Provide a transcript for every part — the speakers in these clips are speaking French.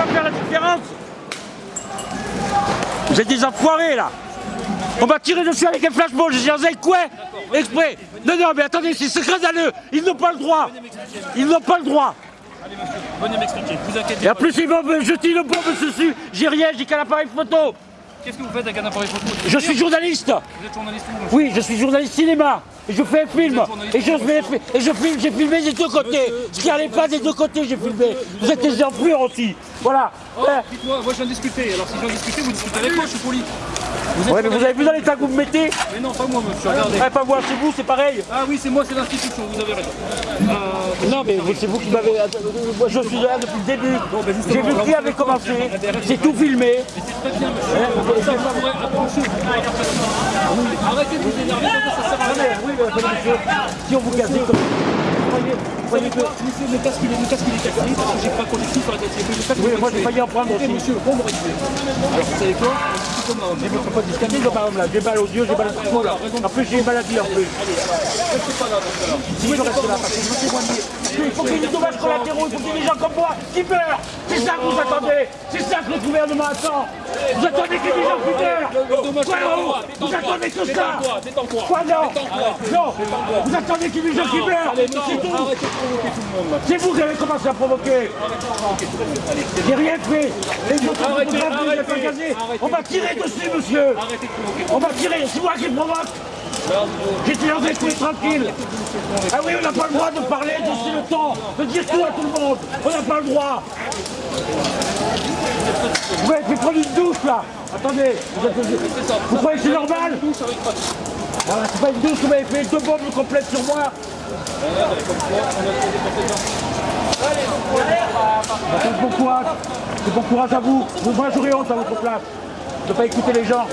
va faire la différence. Vous êtes des enfoirés là. On m'a tiré dessus avec un flashball, j'ai dit quoi Exprès. Non, non, mais attendez, c'est scandaleux. Ils n'ont pas le droit. Ils n'ont pas le droit. Allez monsieur, venez m'expliquer, vous inquiétez Et en plus, ils vont me jeter le bombe dessus. J'ai rien, j'ai qu'un appareil photo. Qu'est-ce que vous faites avec un appareil photo? Je suis journaliste. Vous êtes journaliste Oui, je suis journaliste cinéma je fais un film et je fais et je filme, j'ai filmé des deux côtés. Ce qui allait pas des deux côtés, j'ai filmé. Vous êtes des enflures aussi. Voilà. Oh, dites-moi, moi je viens de discuter, alors si je viens de discuter, vous discutez avec moi, je suis poli. Vous Ouais, mais vous avez vu dans l'état que vous me mettez Mais non, pas moi monsieur, regardez. Eh, Pas moi, c'est vous, c'est pareil. Ah oui, c'est moi, c'est l'institution, vous avez raison. Euh, Non, mais c'est vous qui m'avez. Moi, je suis là depuis le début. J'ai vu qui avait commencé. J'ai tout filmé. c'est très bien monsieur. Arrêtez de vous énerver, ça sert à rien. mais oui, mais monsieur. Si on vous casse comme. Vous voyez que. Le casque il est, il cassé parce que j'ai pas connu tout sur la tête. Oui, il moi j'ai failli en prendre aussi. monsieur, on me récupère. Alors vous savez quoi. Je me fais pas discamer comme un homme là. J'ai mal aux yeux, j'ai mal au cerveau là. En plus, j'ai une maladie en plus. Restez pas là. Si je reste là, parce que je veux témoigner. Qu'il faut qu'il y ait des dommages collatéraux, il faut qu'il y ait des gens comme moi qui meurent. C'est ça que vous attendez. C'est ça que le gouvernement attend. Vous attendez qu'il y ait des gens qui meurent. Oh Vous attendez que ça. Détends-toi. Quoi, non Détends-toi. Non Vous attendez qu'il y ait des gens qui meurent. C'est tout. vous qui avez commencé à provoquer. J'ai rien fait. Les autres photographes, vous engagés. arrêtez. On m'a tiré dessus, monsieur. On m'a tiré. C'est moi qui provoque. J'étais coin tranquille. Ah oui, on n'a pas le droit de parler, de le temps, de dire tout à tout le monde. On n'a pas le droit. Vous m'avez fait prendre une douche là. Attendez, vous, êtes- vous croyez que c'est normal avec Voilà, C'est pas une douche vous m'avez fait deux bombes complètes sur moi. C'est bon courage. C'est bon courage à vous. Vous, Moi honte à votre place de ne pas écouter les gens.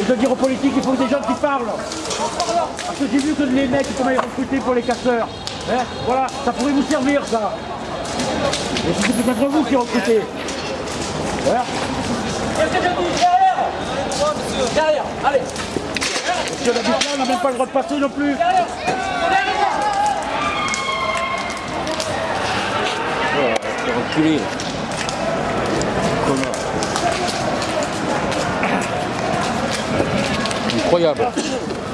Et de dire aux politiques qu'il faut des gens qui parlent. Parce que j'ai vu que les mecs qui m'avaient recruté pour les casseurs. hein, voilà, ça pourrait vous servir ça. Et c'est peut-être vous qui recrutez. Voilà. Derrière, allez Si on habite là, on n'a même pas le droit de passer non plus. reculé. Incroyable.